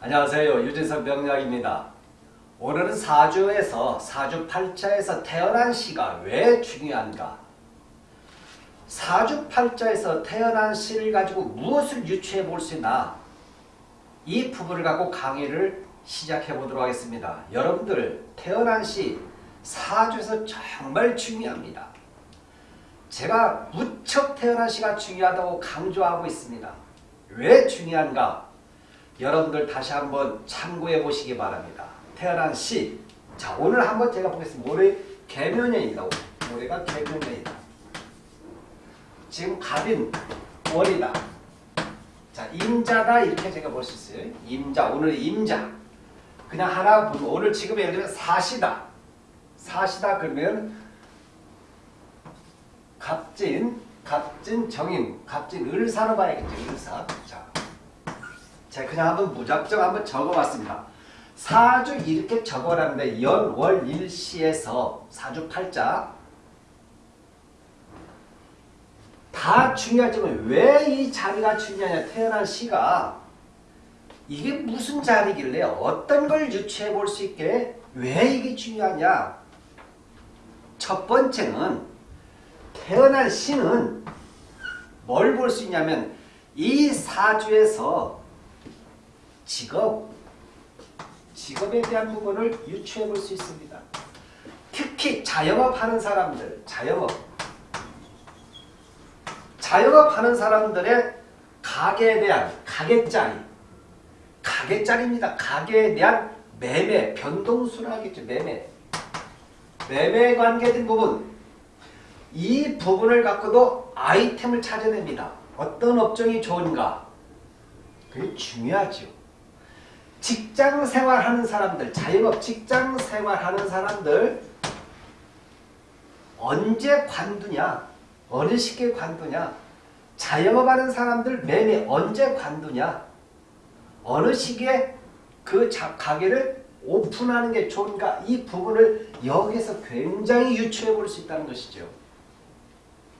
안녕하세요. 유진석 명약입니다. 오늘은 사주에서 사주팔자에서 태어난 시가 왜 중요한가? 사주팔자에서 태어난 시를 가지고 무엇을 유추해 볼 수 있나? 이 부분을 갖고 강의를 시작해 보도록 하겠습니다. 여러분들 태어난 시 사주에서 정말 중요합니다. 제가 무척 태어난 시가 중요하다고 강조하고 있습니다. 왜 중요한가? 여러분들 다시 한번 참고해 보시기 바랍니다. 태어난 시. 자, 오늘 한번 제가 보겠습니다. 올해 개면년이다. 올해가 개면년이다. 지금 갑인 월이다. 자, 임자다 이렇게 제가 볼 수 있어요. 임자, 오늘 임자. 그냥 하나 보면 오늘 지금 예를 들면 사시다. 사시다 그러면 갑진, 갑진 정인, 갑진 을사로 봐야겠죠. 을사. 자, 제가 그냥 한번 무작정 한번 적어봤습니다. 사주 이렇게 적어놨는데 연, 월, 일시에서 사주 팔자. 다 중요하지만 왜 이 자리가 중요하냐? 태어난 시가 이게 무슨 자리길래 어떤 걸 유추해 볼 수 있게 왜 이게 중요하냐? 첫 번째는 태어난 시는 뭘 볼 수 있냐면 이 사주에서 직업, 직업에 대한 부분을 유추해 볼 수 있습니다. 특히 자영업 하는 사람들, 자영업. 자영업 하는 사람들의 가게에 대한 가게짜리, 가게짜리입니다. 가게에 대한 매매, 변동수라겠죠. 매매. 매매에 관계된 부분. 이 부분을 갖고도 아이템을 찾아냅니다. 어떤 업종이 좋은가? 그게 중요하죠. 직장 생활하는 사람들, 자영업 직장 생활하는 사람들 언제 관두냐? 어느 시기에 관두냐? 자영업하는 사람들 매매 언제 관두냐? 어느 시기에 그 가게를 오픈하는 게 좋은가? 이 부분을 여기서 굉장히 유추해 볼 수 있다는 것이죠.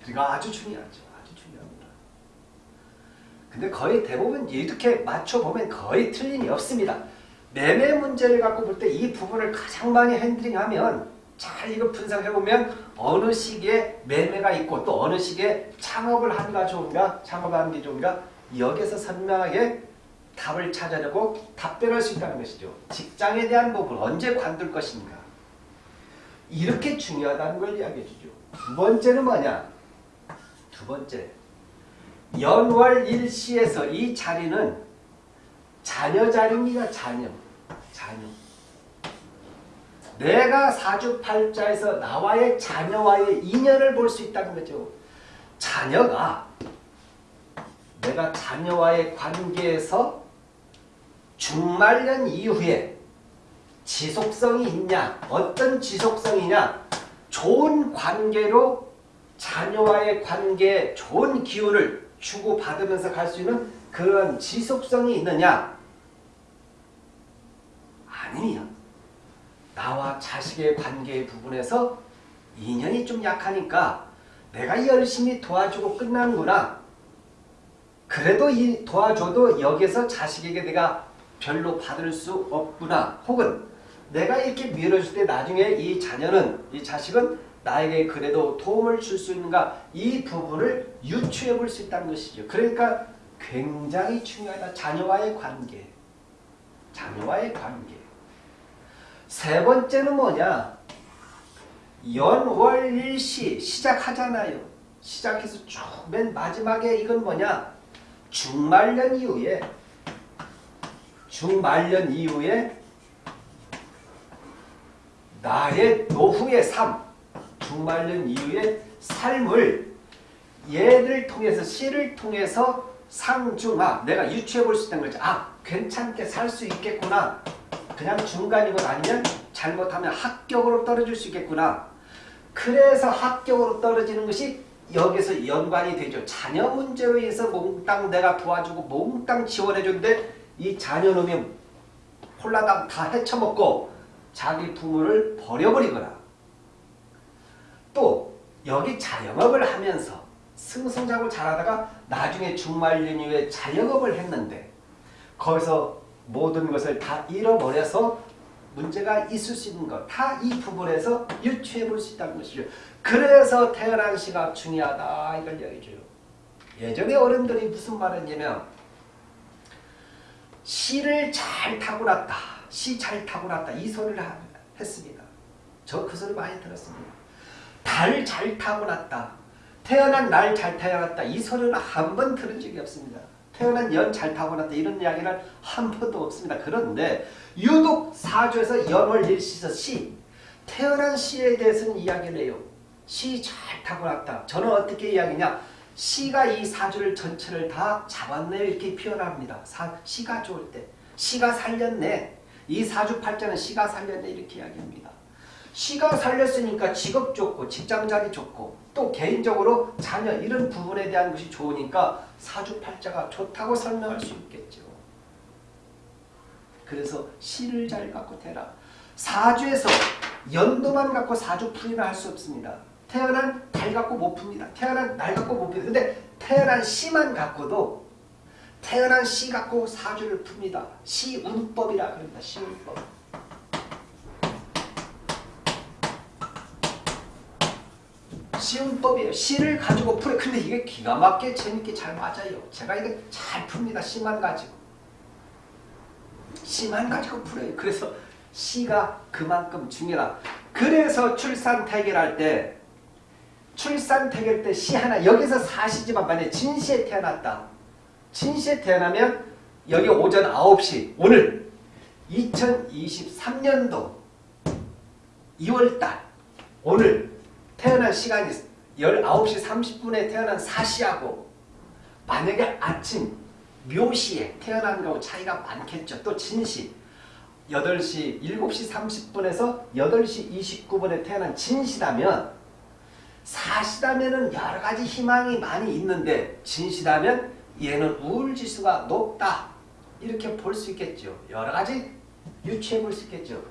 그러니까 아주 중요하죠. 근데 거의 대부분 이렇게 맞춰보면 거의 틀림이 없습니다. 매매 문제를 갖고 볼 때 이 부분을 가장 많이 핸들링하면 잘 이거 분석해보면 어느 시기에 매매가 있고 또 어느 시기에 창업을 하는가 좋은가 창업하는 게 좋은가 여기서 선명하게 답을 찾아내고 답변할 수 있다는 것이죠. 직장에 대한 부분 언제 관둘 것인가 이렇게 중요하다는 걸 이야기해 주죠. 두 번째는 뭐냐 두 번째 연월 일시에서 이 자리는 자녀 자리입니다. 자녀. 자녀. 내가 사주팔자에서 나와의 자녀와의 인연을 볼 수 있다는 거죠. 자녀가 내가 자녀와의 관계에서 중말년 이후에 지속성이 있냐 어떤 지속성이냐 좋은 관계로 자녀와의 관계에 좋은 기운을 주고받으면서 갈 수 있는 그런 지속성이 있느냐 아니면 나와 자식의 관계 부분에서 인연이 좀 약하니까 내가 열심히 도와주고 끝나는구나. 그래도 이 도와줘도 여기서 자식에게 내가 별로 받을 수 없구나. 혹은 내가 이렇게 밀어줄 때 나중에 이 자녀는 이 자식은 나에게 그래도 도움을 줄 수 있는가 이 부분을 유추해 볼 수 있다는 것이죠. 그러니까 굉장히 중요하다. 자녀와의 관계. 자녀와의 관계. 세 번째는 뭐냐? 연월일시 시작하잖아요. 시작해서 쭉 맨 마지막에 이건 뭐냐? 중말년 이후에 중말년 이후에 나의 노후의 삶 중말년 이후의 삶을 얘를 통해서 시를 통해서 상중하 내가 유추해 볼 수 있다는 거죠. 아 괜찮게 살 수 있겠구나. 그냥 중간이건 아니면 잘못하면 합격으로 떨어질 수 있겠구나. 그래서 합격으로 떨어지는 것이 여기서 연관이 되죠. 자녀 문제로 인해서 몽땅 내가 도와주고 몽땅 지원해줬는데 이 자녀놈이 홀라당 다 헤쳐먹고 자기 부모를 버려버리거나 또 여기 자영업을 하면서 승승장구 잘하다가 나중에 중말년 이후에 자영업을 했는데 거기서 모든 것을 다 잃어버려서 문제가 있을 수 있는 것. 다 이 부분에서 유추해 볼 수 있다는 것이죠. 그래서 태어난 시가 중요하다. 이걸 얘기해줘요. 예전에 어른들이 무슨 말을 했냐면 시를 잘 타고났다. 시 잘 타고났다. 이 소리를 하- 했습니다. 저 그 소리 많이 들었습니다. 달잘 타고났다. 태어난 날 잘 태어났다. 이 소리는 한 번 들은 적이 없습니다. 태어난 연 잘 타고났다. 이런 이야기는 한 번도 없습니다. 그런데 유독 사주에서 연월 일시서 시 태어난 시에 대해서는 이야기를 해요. 시 잘 타고났다. 저는 어떻게 이야기냐? 시가 이 사주를 전체를 다 잡았네 이렇게 표현합니다. 사, 시가 좋을 때. 시가 살렸네. 이 사주 팔자는 시가 살렸네 이렇게 이야기합니다. 시가 살렸으니까 직업 좋고 직장 자리 좋고 또 개인적으로 자녀 이런 부분에 대한 것이 좋으니까 사주 팔자가 좋다고 설명할 수 있겠죠. 그래서 시를 잘 갖고 태라. 사주에서 연도만 갖고 사주 풀이를 할수 없습니다. 태어난 달 갖고 못 풉니다. 태어난 날 갖고 못 풉니다. 근데 태어난 시만 갖고도 태어난 시 갖고 사주를 풉니다. 시운법이라 그럽니다. 시운법. 시운법이에요. 시를 가지고 풀어. 근데 이게 기가 막히게 재밌게 잘 맞아요. 제가 이거 잘 풉니다. 시만 가지고. 시만 가지고 풀어요. 그래서 시가 그만큼 중요하다. 그래서 출산 태결할 때 출산 태결 때 시 하나 여기서 사시지만 만약에 진시에 태어났다. 진시에 태어나면 여기 오전 9시 오늘 2023년도 2월달 오늘 태어난 시간이 19시 30분에 태어난 사시하고 만약에 아침 묘시에 태어난 거하고 차이가 많겠죠. 또 진시 8시 7시 30분에서 8시 29분에 태어난 진시라면 사시다면은 여러 가지 희망이 많이 있는데 진시다면 얘는 우울지수가 높다. 이렇게 볼 수 있겠죠. 여러 가지 유추해 볼 수 있겠죠.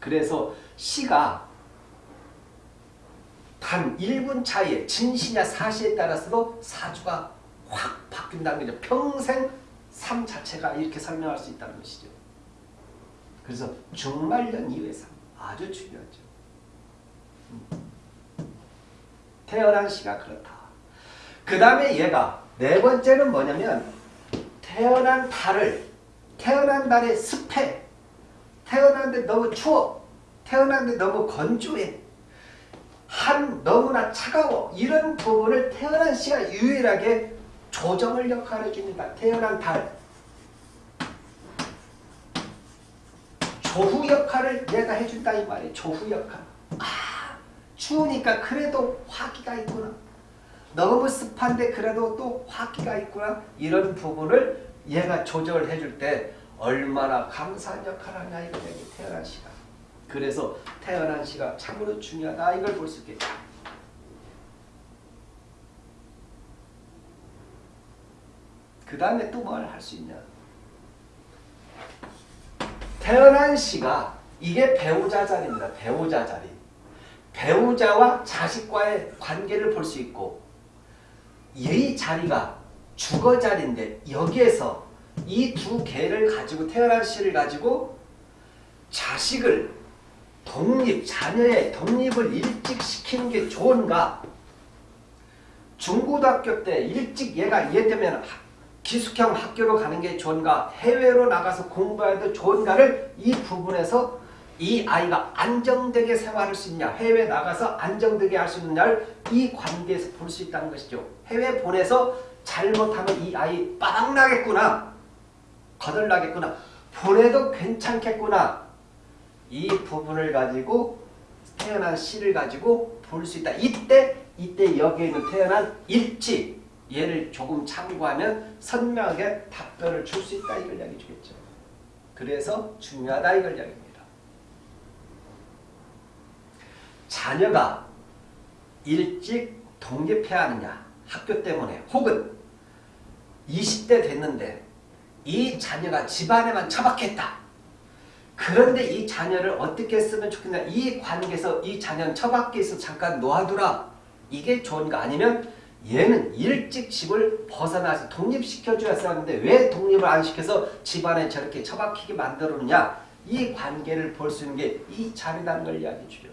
그래서 시가 단 1분 차이에 진시냐 사시에 따라서도 사주가 확 바뀐다는 거죠. 평생 삶 자체가 이렇게 설명할 수 있다는 것이죠. 그래서 중말년 이후의 삶 아주 중요하죠. 음. 태어난 시가 그렇다. 그 다음에 얘가 네 번째는 뭐냐면 태어난 달을 태어난 달의 습해 태어났는데 너무 추워 태어났는데 너무 건조해 한 너무나 차가워 이런 부분을 태어난 시가 유일하게 조정을 역할을 해줍니다. 태어난 달 조후 역할을 내가 해준다 이 말이에요. 조후 역할. 아 추우니까 그래도 화기가 있구나. 너무 습한데 그래도 또 화기가 있구나. 이런 부분을 얘가 조절을 해줄 때 얼마나 감사한 역할을 하냐 이거 얘기 태어난 시가. 그래서 태어난 시가 참으로 중요하다 이걸 볼 수 있겠죠. 그 다음에 또 뭘 할 수 있냐. 태어난 시가 이게 배우자 자리입니다. 배우자 자리. 배우자와 자식과의 관계를 볼 수 있고 이 자리가 주거 자리인데 여기에서 이 두 개를 가지고 태어난 시를 가지고 자식을 독립, 자녀의 독립을 일찍 시키는 게 좋은가? 중고등학교 때 일찍 얘가 얘되면 기숙형 학교로 가는 게 좋은가? 해외로 나가서 공부해도 좋은가를 이 부분에서 이 아이가 안정되게 생활할 수 있냐? 해외 나가서 안정되게 할 수 있느냐를 이 관계에서 볼 수 있다는 것이죠. 해외 보내서 잘못하면 이 아이 빠닥나겠구나. 거덜나겠구나. 보내도 괜찮겠구나. 이 부분을 가지고 태어난 시를 가지고 볼 수 있다. 이때 이때 여기에 있는 태어난 일치 얘를 조금 참고하면 선명하게 답변을 줄 수 있다 이걸 이야기 주겠죠. 그래서 중요하다 이걸 이야기합니다. 자녀가 일찍 독립해야 하느냐 학교 때문에 혹은 20대 됐는데 이 자녀가 집안에만 처박혔다. 그런데 이 자녀를 어떻게 쓰면 좋겠냐. 이 관계에서 이 자녀는 처박혀 있어 잠깐 놓아두라. 이게 좋은가 아니면 얘는 일찍 집을 벗어나서 독립시켜줘야 하는데 왜 독립을 안 시켜서 집안에 저렇게 처박히게 만들었느냐 이 관계를 볼 수 있는 게 이 자리라는 걸 이야기해 주죠.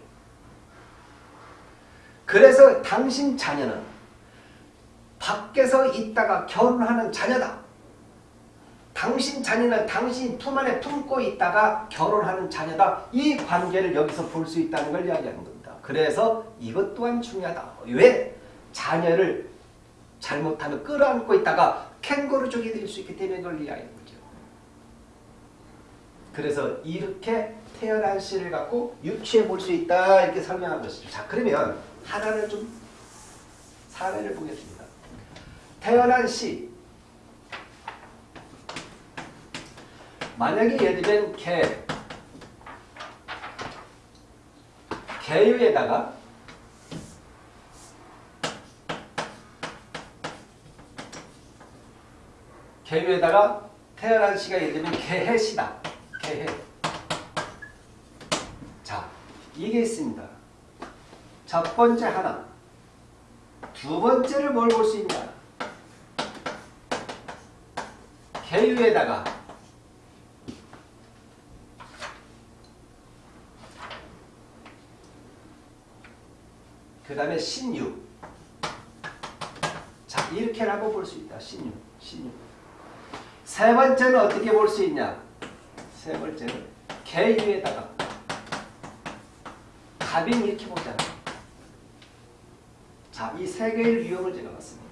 그래서 당신 자녀는 밖에서 있다가 결혼하는 자녀다. 당신 자녀는 당신 품 안에 품고 있다가 결혼하는 자녀다. 이 관계를 여기서 볼 수 있다는 걸 이야기하는 겁니다. 그래서 이것 또한 중요하다. 왜? 자녀를 잘못하면 끌어안고 있다가 캥거루족이 될 수 있기 때문에 그걸 이야기하는 거죠. 그래서 이렇게 태어난 씨를 갖고 유추해 볼 수 있다 이렇게 설명한 것이죠. 자 그러면 하나를 좀 사례를 보겠습니다. 태어난 씨 만약에 예를 들면 개 개유에다가 개유에다가 태어난 씨가 예를 들면 개해시다. 개해. 자, 이게 있습니다. 첫 번째 하나. 두 번째를 뭘 볼 수 있냐. 개유에다가 그 다음에 신유. 자, 이렇게 한번 볼 수 있다. 신유. 신유. 세 번째는 어떻게 볼 수 있냐? 세 번째는 개유에다가 갑인 이렇게 보잖아. 자, 이 세 개의 유형을 제가 봤습니다.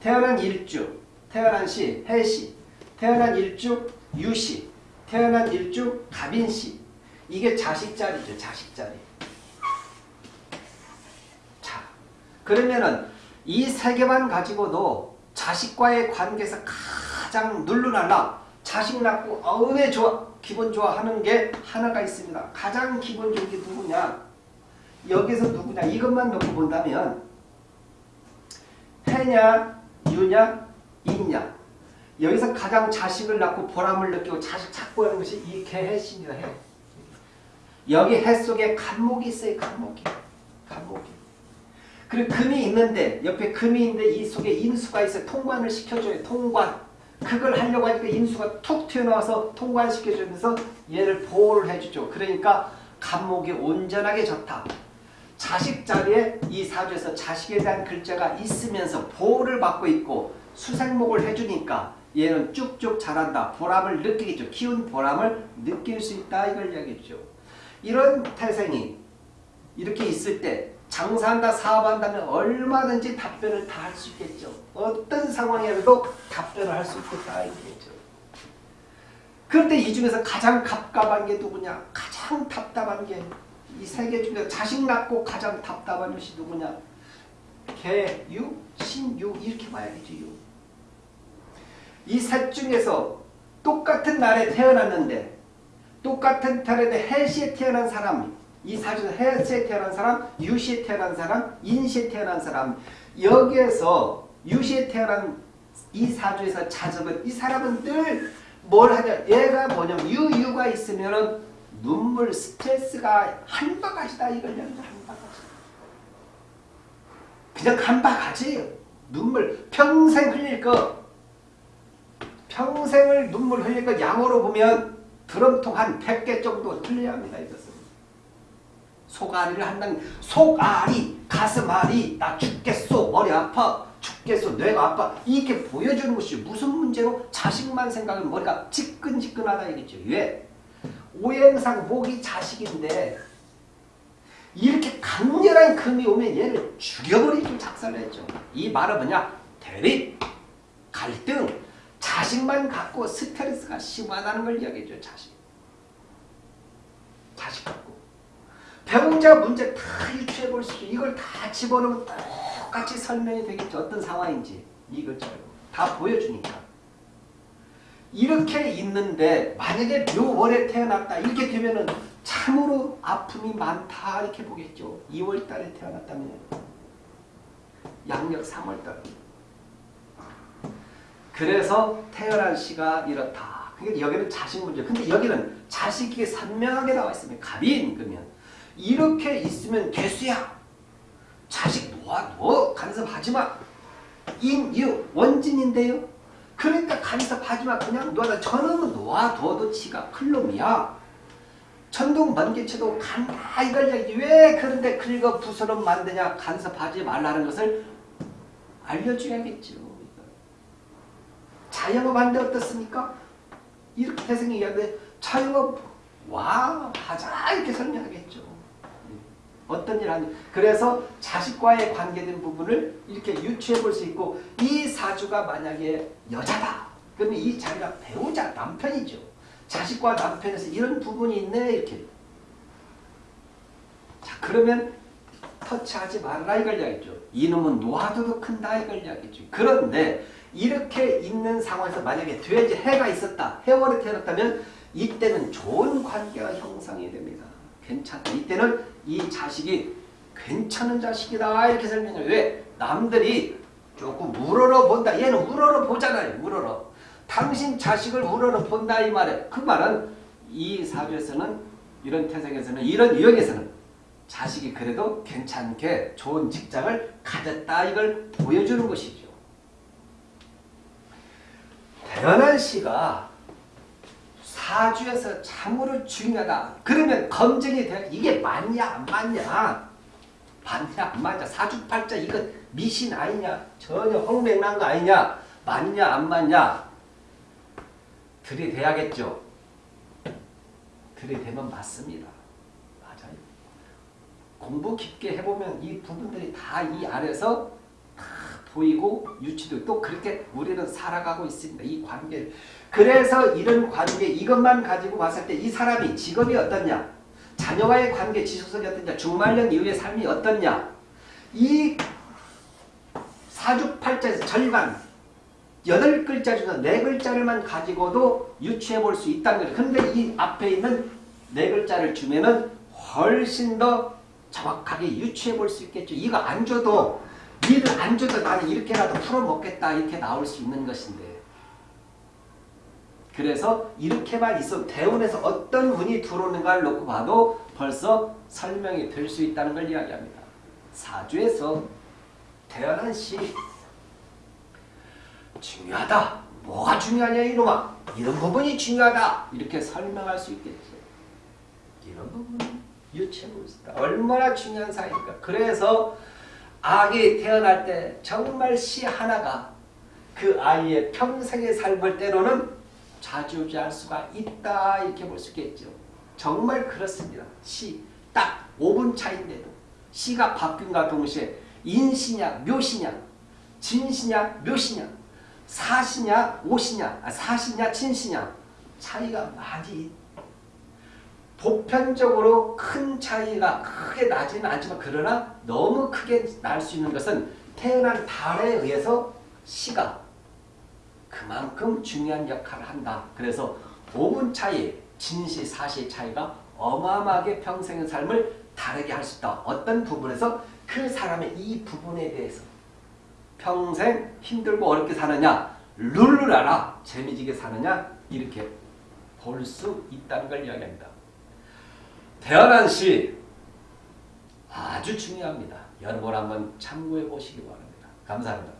태어난 일주, 태어난 시, 해시, 태어난 일주, 유시, 태어난 일주, 갑인시. 이게 자식자리죠, 자식자리. 자, 그러면은 이 세 개만 가지고도 자식과의 관계에서 가장 눌러날라 자식 낳고 어왜 좋아 기분 좋아하는 게 하나가 있습니다. 가장 기분 좋은 게 누구냐? 여기서 누구냐? 이것만 놓고 본다면 해냐, 유냐, 인냐. 여기서 가장 자식을 낳고 보람을 느끼고 자식 찾고 하는 것이 이 개해신이다 해. 여기 해 속에 간목이 있어요. 간목이. 간목이. 그리고 금이 있는데 옆에 금이 있는데 이 속에 인수가 있어요. 통관을 시켜줘요. 통관. 그걸 하려고 하니까 인수가 툭 튀어나와서 통관시켜주면서 얘를 보호를 해주죠. 그러니까 간목이 온전하게 좋다. 자식 자리에 이 사주에서 자식에 대한 글자가 있으면서 보호를 받고 있고 수생목을 해주니까 얘는 쭉쭉 자란다. 보람을 느끼겠죠. 키운 보람을 느낄 수 있다. 이걸 이야기했죠. 이런 태생이 이렇게 있을 때 장사한다 사업한다면 얼마든지 답변을 다 할 수 있겠죠. 어떤 상황이라도 답변을 할 수 있겠다 이거죠. 그런데 이 중에서 가장 갑갑한 게 누구냐? 가장 답답한 게 이 세 개 중에서 자식 낳고 가장 답답한 것이 누구냐? 개, 유, 신, 유 이렇게 봐야겠죠. 유. 이 셋 중에서 똑같은 날에 태어났는데 똑같은 달에 해시에 태어난 사람 이 사주에서 해시에 태어난 사람, 유시에 태어난 사람, 인시에 태어난 사람. 여기에서 유시에 태어난 이 사주에서 자적은 이 사람은 늘 뭘 하냐? 얘가 뭐냐면 유유가 있으면은 눈물 스트레스가 한 바가지다. 이걸 한 바가지. 그냥 한 바가지예요 눈물 평생 흘릴 거 평생을 눈물 흘릴 거 양으로 보면 드럼통 한 100개 정도 흘려야 합니다 이것은 속앓이를 한다는 속앓이 가슴앓이 나 죽겠소 머리 아파 죽겠소 뇌가 아파. 이렇게 보여주는 것이 무슨 문제로? 자식만 생각하면 머리가 지끈지끈하다 이겠죠 왜? 오행상 목이 자식인데 이렇게 강렬한 금이 오면 얘를 죽여버리기 작살냈죠. 이 말은 뭐냐? 대립 갈등. 자식만 갖고 스트레스가 심하다는 걸 이야기해줘 자식. 자식 배우자 문제 다 유추해 볼 수 있죠. 이걸 다 집어넣으면 똑같이 설명이 되겠죠. 어떤 상황인지 이걸 다 보여주니까. 이렇게 있는데 만약에 묘월에 태어났다 이렇게 되면은 참으로 아픔이 많다 이렇게 보겠죠. 2월 달에 태어났다면 양력 3월 달. 그래서 태어난 시가 이렇다. 그러니까 여기는 자식 문제. 근데 여기는 자식이 선명하게 나와 있습니다. 갑인 그러면 이렇게 있으면 개수야. 자식 놓아 너 간섭하지 마. 인유 원진인데요. 그러니까 간섭하지 마. 그냥 놓아다 저놈은 놓아둬도 지가 클놈이야. 천둥 번개쳐도 간다 이걸 얘기지. 왜 그런데 긁어 부스럼 만드냐 간섭하지 말라는 것을 알려줘야겠죠. 자영업 하는데 어떻습니까? 이렇게 태생이 얘기하는데 자영업 와 하자 이렇게 설명하겠죠. 어떤 일 하니 그래서 자식과의 관계된 부분을 이렇게 유추해 볼 수 있고 이 사주가 만약에 여자다 그러면 이 자기가 배우자 남편이죠. 자식과 남편에서 이런 부분이 있네 이렇게 자 그러면 터치하지 말라 이걸 이야기죠. 이놈은 놓아둬도 큰다 이걸 이야기죠. 그런데 이렇게 있는 상황에서 만약에 돼지 해가 있었다. 해월에 태어났다면 이때는 좋은 관계가 형성이 됩니다. 괜찮다. 이때는 이 자식이 괜찮은 자식이다 이렇게 설명해요. 왜? 남들이 조금 우러러 본다. 얘는 우러러 보잖아요. 우러러. 당신 자식을 우러러 본다 이 말에 그 말은 이 사주에서는 이런 태생에서는 이런 유형에서는 자식이 그래도 괜찮게 좋은 직장을 가졌다 이걸 보여주는 것이죠. 태어난 씨가 사주에서 참으로 중요하다. 그러면 검증이 돼. 이게 맞냐 안 맞냐? 맞냐 안 맞냐? 사주팔자 이거 미신 아니냐? 전혀 홍맹난 거 아니냐? 맞냐 안 맞냐? 들이대야겠죠. 들이대면 맞습니다. 맞아요. 공부 깊게 해보면 이 부분들이 다이다 보이고 유치도 또 그렇게 우리는 살아가고 있습니다. 이 관계를. 그래서 이런 관계 이것만 가지고 봤을 때 이 사람이 직업이 어떻냐 자녀와의 관계 지속성이 어떻냐 중말년 이후의 삶이 어떻냐 이 사주팔자에서 절반 여덟 글자 중에서 네 글자를만 가지고도 유추해 볼 수 있다는 거죠. 근데 이 앞에 있는 네 글자를 주면은 훨씬 더 정확하게 유추해 볼 수 있겠죠. 이거 안 줘도 니를 안 줘도 나는 이렇게라도 풀어먹겠다 이렇게 나올 수 있는 것인데 그래서 이렇게만 있어도 대운에서 어떤 운이 들어오는가를 놓고 봐도 벌써 설명이 될 수 있다는 걸 이야기합니다. 사주에서 태어난 시 중요하다. 뭐가 중요하냐 이놈아. 이런 부분이 중요하다. 이렇게 설명할 수 있겠죠. 이런 부분은 있다. 얼마나 중요한 사이입니까. 그래서 아기 태어날 때 정말 시 하나가 그 아이의 평생의 삶을 때로는 좌지우지할 수가 있다 이렇게 볼 수 있겠죠. 정말 그렇습니다. 시 딱 5분 차인데도 시가 바뀐과 동시에 인시냐 묘시냐 진시냐 묘시냐 사시냐 오시냐 아, 사시냐 친시냐 차이가 많이 보편적으로 큰 차이가 크게 나지는 않지만 그러나 너무 크게 날 수 있는 것은 태어난 달에 의해서 시가 그만큼 중요한 역할을 한다. 그래서 5분 차이, 진시, 사시 차이가 어마어마하게 평생의 삶을 다르게 할 수 있다. 어떤 부분에서 그 사람의 이 부분에 대해서 평생 힘들고 어렵게 사느냐, 알아 재미지게 사느냐 이렇게 볼 수 있다는 걸 이야기합니다. 태어난 시 아주 중요합니다. 여러분 한번 참고해 보시기 바랍니다. 감사합니다.